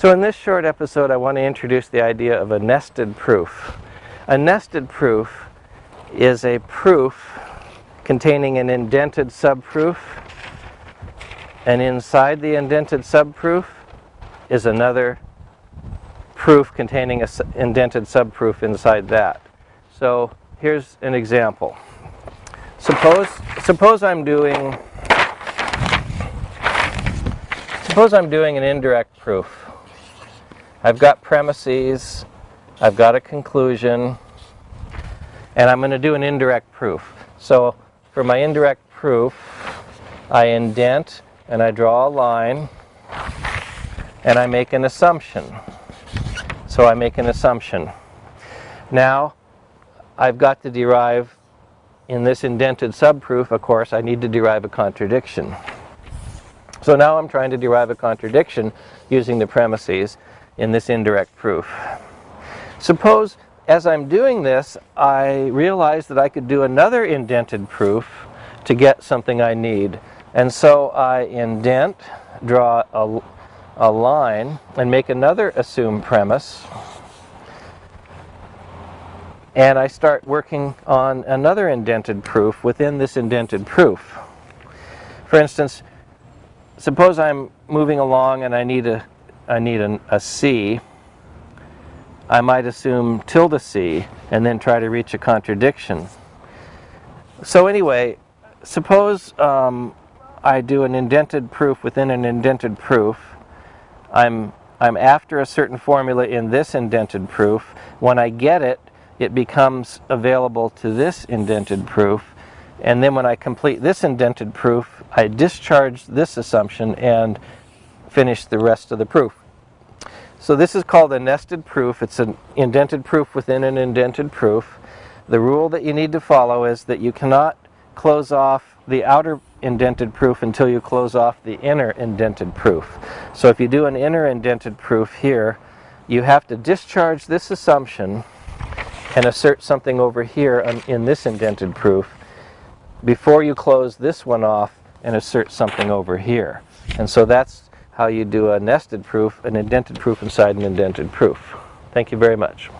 So in this short episode I want to introduce the idea of a nested proof. A nested proof is a proof containing an indented subproof and inside the indented subproof is another proof containing an indented subproof inside that. So here's an example. Suppose, suppose I'm doing suppose I'm doing an indirect proof. I've got premises, I've got a conclusion, and I'm going to do an indirect proof. So for my indirect proof, I indent and I draw a line and I make an assumption. So I make an assumption. Now I've got to derive in this indented subproof, of course, I need to derive a contradiction. So now I'm trying to derive a contradiction using the premises in this indirect proof. Suppose as I'm doing this, I realize that I could do another indented proof to get something I need. And so I indent, draw a, a line, and make another assumed premise. And I start working on another indented proof within this indented proof. For instance, suppose I'm moving along and I need a I need an, a C, I might assume tilde C and then try to reach a contradiction. So anyway, suppose um, I do an indented proof within an indented proof. I'm, I'm after a certain formula in this indented proof. When I get it, it becomes available to this indented proof. And then when I complete this indented proof, I discharge this assumption and finish the rest of the proof. So this is called a nested proof. It's an indented proof within an indented proof. The rule that you need to follow is that you cannot close off the outer indented proof until you close off the inner indented proof. So if you do an inner indented proof here, you have to discharge this assumption and assert something over here in this indented proof before you close this one off and assert something over here. And so that's how you do a nested proof, an indented proof inside an indented proof. Thank you very much.